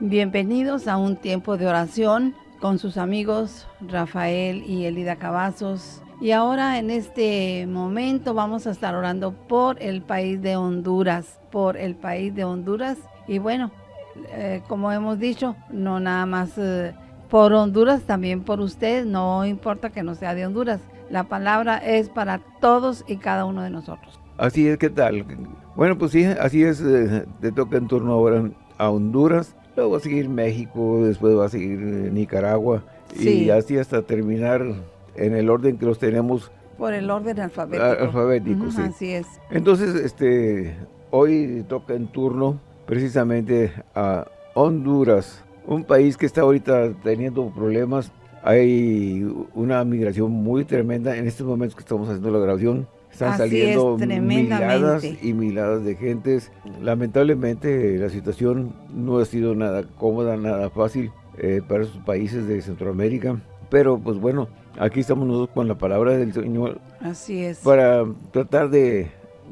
Bienvenidos a un tiempo de oración con sus amigos Rafael y Elida Cavazos. Y ahora en este momento vamos a estar orando por el país de Honduras, por el país de Honduras. Y bueno, eh, como hemos dicho, no nada más eh, por Honduras, también por usted, no importa que no sea de Honduras. La palabra es para todos y cada uno de nosotros. Así es, ¿qué tal? Bueno, pues sí, así es, eh, te toca en turno ahora a Honduras Luego va a seguir México, después va a seguir eh, Nicaragua y así hasta terminar en el orden que los tenemos. Por el orden alfabético. Alfabético, sí. Así es. Entonces, este, hoy toca en turno precisamente a Honduras, un país que está ahorita teniendo problemas. Hay una migración muy tremenda en estos momentos que estamos haciendo la grabación están saliendo miladas y miladas de gentes. Lamentablemente la situación no ha sido nada cómoda, nada fácil eh, para esos países de Centroamérica. Pero pues bueno, aquí estamos nosotros con la palabra del Señor. Así es. Para tratar de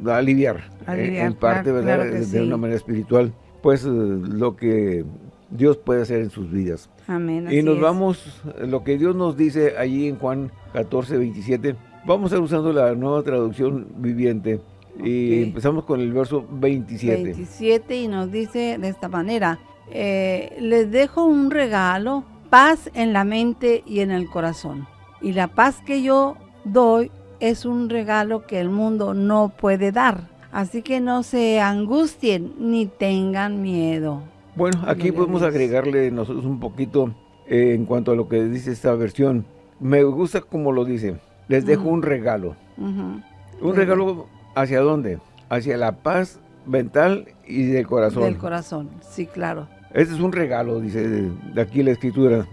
aliviar, eh, en parte, ¿verdad? de una manera espiritual, pues eh, lo que Dios puede hacer en sus vidas. Amén. y nos vamos, lo que Dios nos dice allí en Juan 14, 27, Vamos a estar usando la nueva traducción viviente. Y empezamos con el verso 27. 27 y nos dice de esta manera, eh, les dejo un regalo, paz en la mente y en el corazón. Y la paz que yo doy es un regalo que el mundo no puede dar. Así que no se angustien ni tengan miedo. Bueno, aquí podemos agregarle nosotros un poquito eh, en cuanto a lo que dice esta versión. Me gusta como lo dice les dejo un regalo. Un regalo hacia dónde? Hacia la paz mental y del corazón. Del corazón, sí, claro. Este es un regalo, dice de aquí la escritura.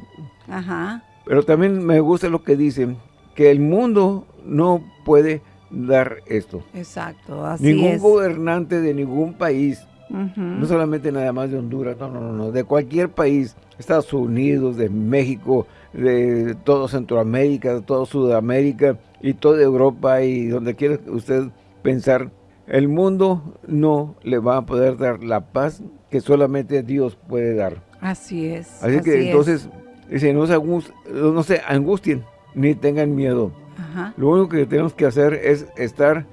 Ajá. Pero también me gusta lo que dice, que el mundo no puede dar esto. Exacto, así Ningún gobernante de ningún país, no solamente nada más de Honduras, no, no, no, de cualquier país, Estados Unidos, de México, de todo Centroamérica, de toda Sudamérica y toda Europa y donde quiera usted pensar, el mundo no le va a poder dar la paz que solamente Dios puede dar. Así es. Así, que entonces, dice, no se, no se angustien ni tengan miedo. Lo único que tenemos que hacer es estar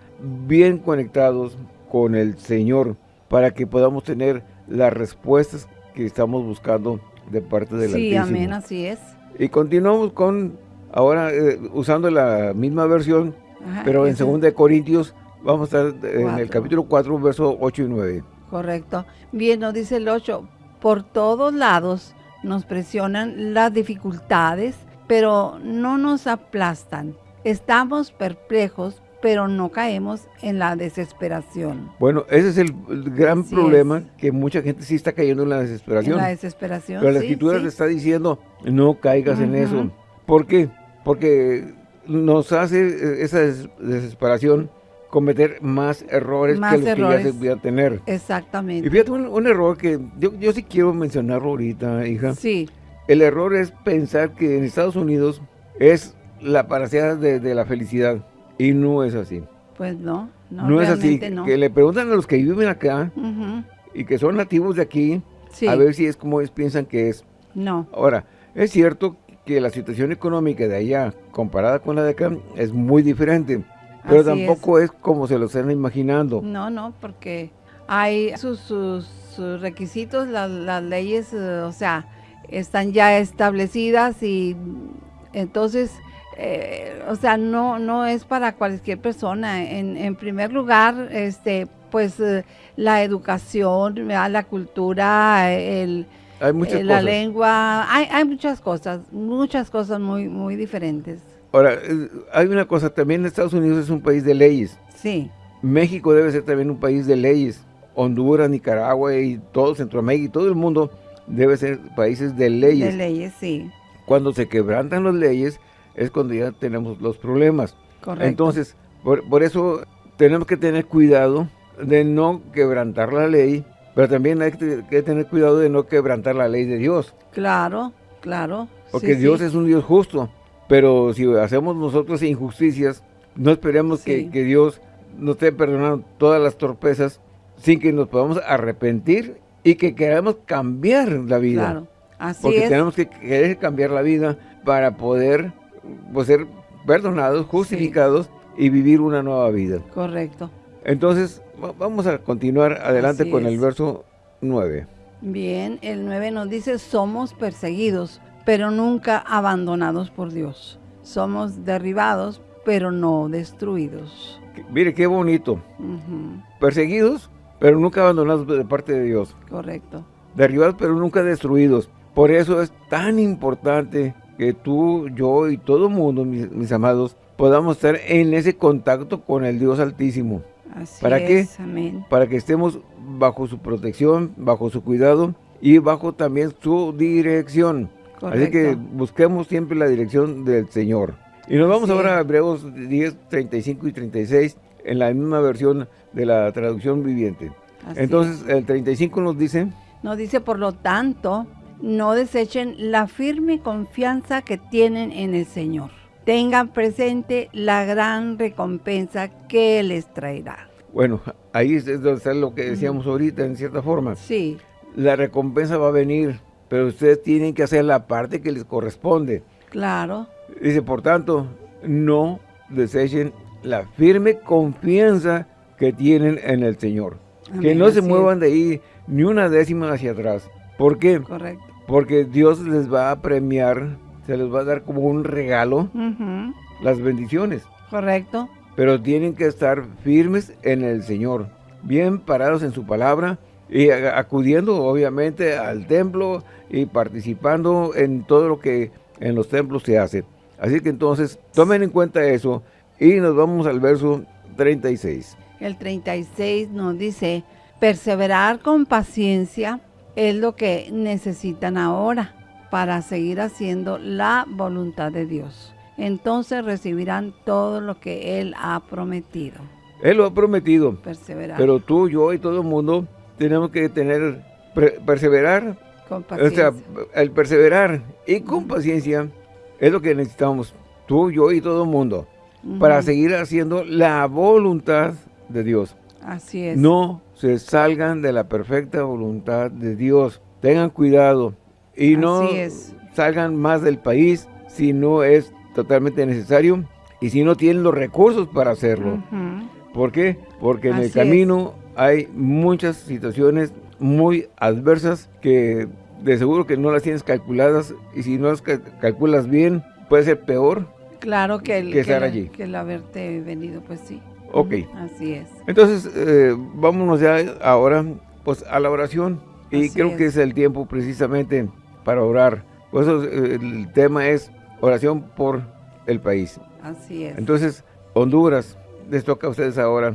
bien conectados con el Señor para que podamos tener las respuestas que estamos buscando de parte del Sí, amén, así es. Y continuamos con, ahora eh, usando la misma versión, pero en 2 Corintios, vamos a estar en el capítulo 4, versos 8 y 9. Correcto. Bien, nos dice el 8, por todos lados nos presionan las dificultades, pero no nos aplastan. Estamos perplejos, pero no caemos en la desesperación. Bueno, ese es el, gran problema, que mucha gente sí está cayendo en la desesperación. En la desesperación, Pero la escritura te está diciendo, no caigas en eso. ¿Por qué? Porque nos hace eh, esa desesperación cometer más errores que los que ya se podía tener. Exactamente. Y fíjate, un, error que yo, yo sí quiero mencionarlo ahorita, hija. Sí. El error es pensar que en Estados Unidos es la paracea de, de la felicidad. Y no es así. Pues no, no, no es así. Que le preguntan a los que viven acá y que son nativos de aquí, a ver si es como ellos piensan que es. No. Ahora, es cierto que la situación económica de allá, comparada con la de acá, es muy diferente. Pero tampoco es. como se lo están imaginando. No, no, porque hay sus, requisitos, las leyes, eh, o sea, están ya establecidas y entonces eh, o sea, no, no es para cualquier persona. En, en primer lugar, este, pues eh, la educación, la cultura, el, eh, la lengua, hay, hay muchas cosas, muchas cosas muy, muy diferentes. Ahora, hay una cosa, también Estados Unidos es un país de leyes. Sí. México debe ser también un país de leyes. Honduras, Nicaragua y todo Centroamérica y todo el mundo debe ser países de leyes. De leyes, sí. Cuando se quebrantan las leyes, es cuando ya tenemos los problemas. Correcto. Entonces, por, eso tenemos que tener cuidado de no quebrantar la ley, pero también hay que, tener cuidado de no quebrantar la ley de Dios. Claro, claro. Porque Dios es un Dios justo, pero si hacemos nosotros injusticias, no esperemos que, Dios nos esté perdonando todas las torpezas sin que nos podamos arrepentir y que queremos cambiar la vida. Claro, así Porque tenemos que querer cambiar la vida para poder pues, ser perdonados, justificados y vivir una nueva vida. Correcto. Entonces, vamos a continuar adelante con el verso 9. Bien, el 9 nos dice, somos perseguidos, pero nunca abandonados por Dios. Somos derribados, pero no destruidos. Mire, qué bonito. Perseguidos, pero nunca abandonados de parte de Dios. Correcto. Derribados, pero nunca destruidos. Por eso es tan importante que tú, yo y todo el mundo, mis, amados, podamos estar en ese contacto con el Dios Altísimo. Así ¿Para es, qué? Amén. Para que estemos bajo su protección, bajo su cuidado y bajo también su dirección. Así que busquemos siempre la dirección del Señor. Y nos vamos ahora a Hebreos 10, 35 y 36 en la misma versión de la traducción viviente. Entonces, el 35 nos dice... Nos dice, por lo tanto, no desechen la firme confianza que tienen en el Señor. Tengan presente la gran recompensa que les traerá. Bueno, ahí es lo que decíamos ahorita, en cierta forma. Sí. La recompensa va a venir, pero ustedes tienen que hacer la parte que les corresponde. Claro. Dice, por tanto, no desechen la firme confianza que tienen en el Señor. que no se muevan de ahí ni una décima hacia atrás. ¿Por qué? Correcto. Porque Dios les va a premiar, se les va a dar como un regalo las bendiciones. Correcto. Pero tienen que estar firmes en el Señor, bien parados en su palabra y acudiendo obviamente al templo y participando en todo lo que en los templos se hace. Así que entonces tomen en cuenta eso y nos vamos al verso 36. El 36 nos dice, perseverar con paciencia es lo que necesitan ahora para seguir haciendo la voluntad de Dios. Entonces recibirán todo lo que Él ha prometido. Él lo ha prometido. Perseverar. Pero tú, yo y todo el mundo tenemos que tener, perseverar. Con paciencia. O sea, el perseverar y con paciencia es lo que necesitamos, tú, yo y todo el mundo, para seguir haciendo la voluntad de Dios. Así es. No se salgan de la perfecta voluntad de Dios. Tengan cuidado y no salgan más del país si no es totalmente necesario y si no tienen los recursos para hacerlo. ¿Por qué? Porque en el camino hay muchas situaciones muy adversas que de seguro que no las tienes calculadas y si no las calculas bien, puede ser peor. Claro que el, estar allí. Que el haberte venido, pues sí. Ok. Así es. Entonces, eh, vámonos ya ahora pues a la oración. Y creo que es el tiempo precisamente para orar. Por eso eh, el tema es oración por el país. Así es. Entonces, Honduras, les toca a ustedes ahora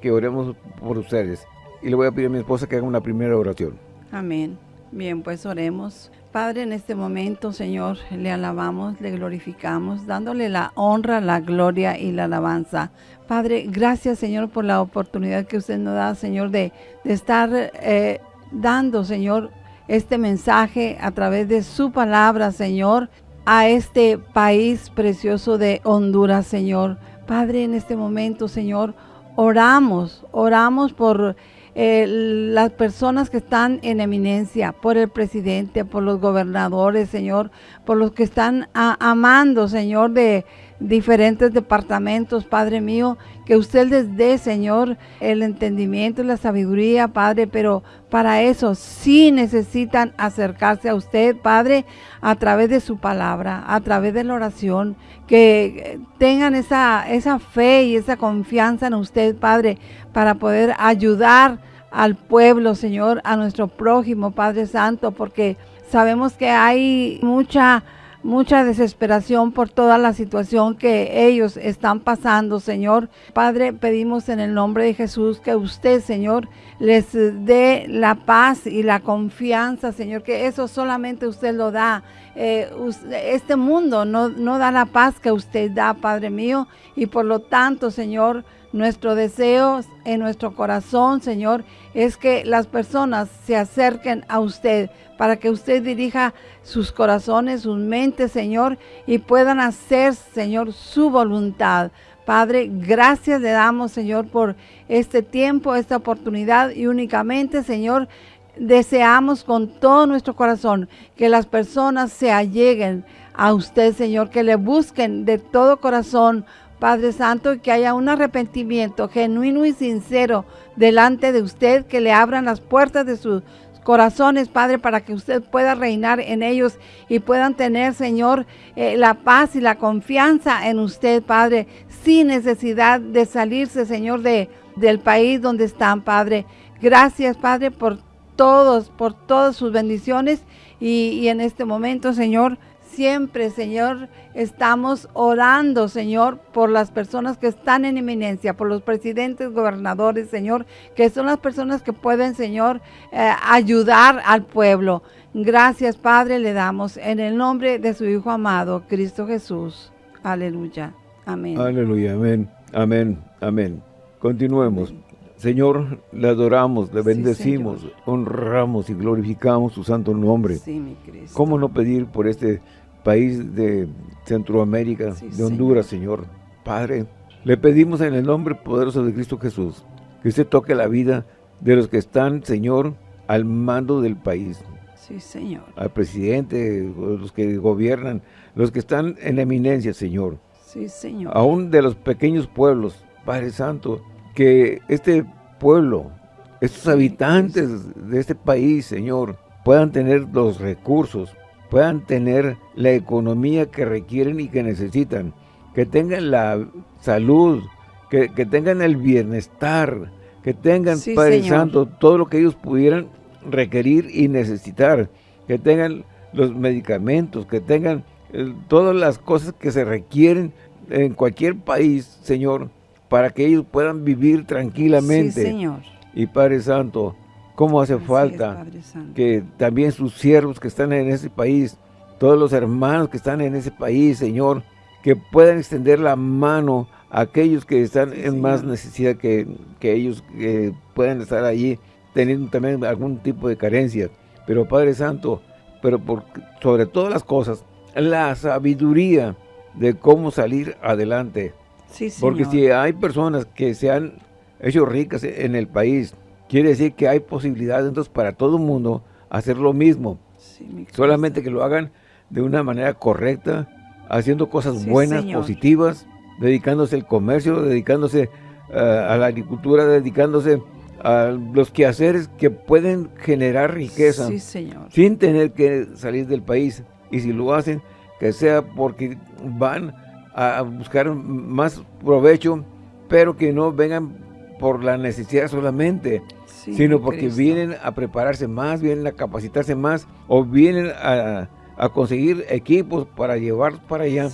que oremos por ustedes. Y le voy a pedir a mi esposa que haga una primera oración. Amén. Bien, pues oremos. Padre, en este momento, Señor, le alabamos, le glorificamos, dándole la honra, la gloria y la alabanza. Padre, gracias, Señor, por la oportunidad que usted nos da, Señor, de, estar eh, dando, Señor, este mensaje a través de su palabra, Señor, a este país precioso de Honduras, Señor. Padre, en este momento, Señor, oramos, oramos por las personas que están en eminencia, por el presidente, por los gobernadores, Señor, por los que están amando, Señor, de diferentes departamentos, Padre mío, que usted les dé, Señor, el entendimiento y la sabiduría, Padre, pero para eso sí necesitan acercarse a usted, Padre, a través de su palabra, a través de la oración, que tengan esa, esa fe y esa confianza en usted, Padre, para poder ayudar al pueblo, Señor, a nuestro prójimo, Padre Santo, porque sabemos que hay mucha mucha desesperación por toda la situación que ellos están pasando, Señor. Padre, pedimos en el nombre de Jesús que usted, Señor, les dé la paz y la confianza, Señor, que eso solamente usted lo da. Eh, este mundo no, no da la paz que usted da, Padre mío, y por lo tanto, Señor, nuestro deseo en nuestro corazón, Señor, es que las personas se acerquen a usted para que usted dirija sus corazones, sus mentes, Señor, y puedan hacer, Señor, su voluntad. Padre, gracias le damos, Señor, por este tiempo, esta oportunidad y únicamente, Señor, deseamos con todo nuestro corazón que las personas se alleguen a usted, Señor, que le busquen de todo corazón, Padre Santo, que haya un arrepentimiento genuino y sincero delante de usted, que le abran las puertas de sus corazones, Padre, para que usted pueda reinar en ellos y puedan tener, Señor, eh, la paz y la confianza en usted, Padre, sin necesidad de salirse, Señor, de, del país donde están, Padre. Gracias, Padre, por todos, por todas sus bendiciones y en este momento, Señor, siempre, Señor, estamos orando, Señor, por las personas que están en eminencia, por los presidentes, gobernadores, Señor, que son las personas que pueden, Señor, eh, ayudar al pueblo. Gracias, Padre, le damos en el nombre de su Hijo amado, Cristo Jesús. Aleluya. Amén. Aleluya. Amén. Amén. Amén. Continuemos. Señor, le adoramos, le bendecimos, honramos y glorificamos su santo nombre. Sí, mi Cristo. ¿Cómo no pedir por este país de Centroamérica, de Honduras, Señor. Padre, le pedimos en el nombre poderoso de Cristo Jesús que usted toque la vida de los que están, Señor, al mando del país. Sí, Señor. Al presidente, los que gobiernan, los que están en eminencia, Señor. Sí, Señor. Aún de los pequeños pueblos, Padre Santo, que este pueblo, estos habitantes de este país, Señor, puedan tener los recursos, puedan tener la economía que requieren y que necesitan, que tengan la salud, que, tengan el bienestar, que tengan, Padre Santo, todo lo que ellos pudieran requerir y necesitar, que tengan los medicamentos, que tengan eh, todas las cosas que se requieren en cualquier país, Señor, para que ellos puedan vivir tranquilamente. Señor. Y Padre Santo, cómo hace falta que también sus siervos que están en ese país, todos los hermanos que están en ese país, Señor, que puedan extender la mano a aquellos que están en más necesidad que, ellos que puedan estar allí teniendo también algún tipo de carencia. Pero Padre Santo, pero por, sobre todas las cosas, la sabiduría de cómo salir adelante. Porque si hay personas que se han hecho ricas en el país, Quiere decir que hay posibilidades entonces para todo el mundo hacer lo mismo. Solamente que lo hagan de una manera correcta, haciendo cosas buenas, positivas, dedicándose al comercio, dedicándose eh, a la agricultura, dedicándose a los quehaceres que pueden generar riqueza sin tener que salir del país. Y si lo hacen, que sea porque van a buscar más provecho, pero que no vengan por la necesidad solamente, sino porque vienen a prepararse más, vienen a capacitarse más o vienen a, conseguir equipos para llevar para allá,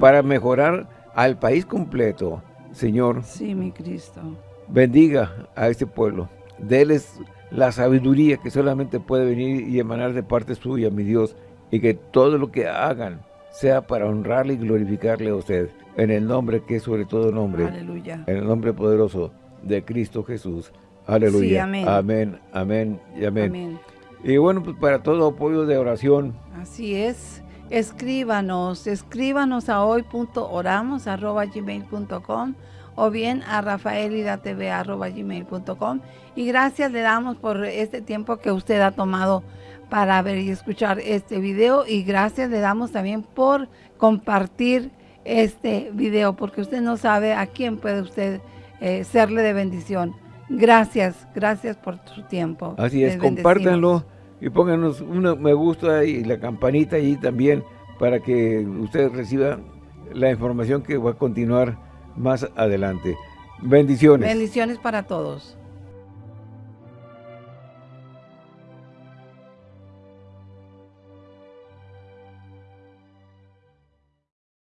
para mejorar al país completo. Señor, sí, mi Cristo. bendiga a este pueblo, déles la sabiduría que solamente puede venir y emanar de parte suya, mi Dios, y que todo lo que hagan sea para honrarle y glorificarle a usted, en el nombre que es sobre todo nombre, Aleluya. en el nombre poderoso de Cristo Jesús. Aleluya. amén. amén. Amén y amén. Y bueno, pues para todo apoyo de oración. Así es. Escríbanos, escríbanos a hoy.oramos.gmail.com o bien a rafaelidatv.gmail.com y gracias le damos por este tiempo que usted ha tomado para ver y escuchar este video y gracias le damos también por compartir este video porque usted no sabe a quién puede usted eh, serle de bendición. Gracias, gracias por su tiempo. Así es, compártanlo y pónganos un me gusta y la campanita ahí también para que usted reciba la información que va a continuar más adelante. Bendiciones. Bendiciones para todos.